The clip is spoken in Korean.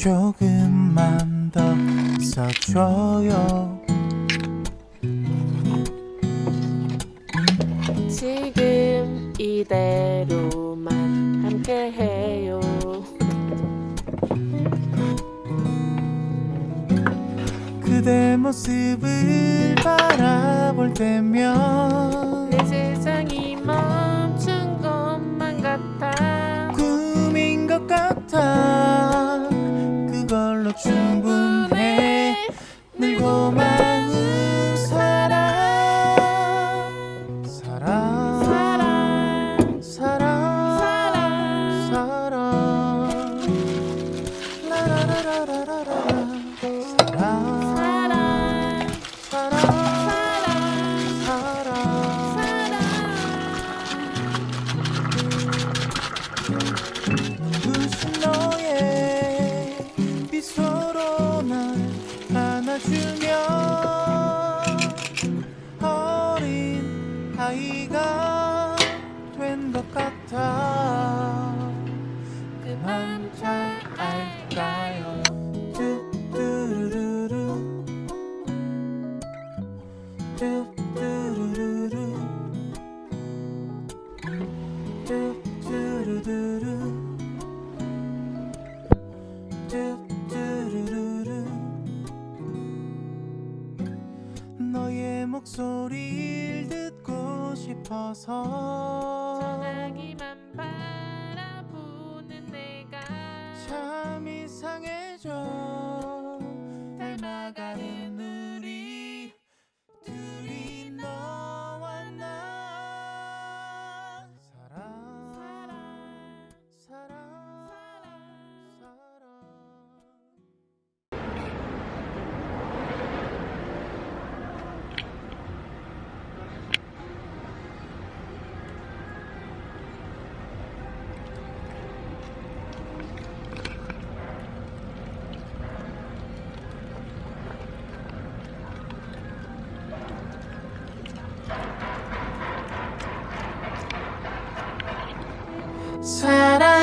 조금만 더 써줘요 지금 이대로만 함께해요. 그대 모습을 바라볼 때면 충분해. 늘 고마운 사랑. 사랑. 사랑, 사랑. 사랑, 사랑 라라라라라라 안아주며 어린 아이가 된 것 같아. 그만 잘 알까 목소리를 듣고 싶어서 사랑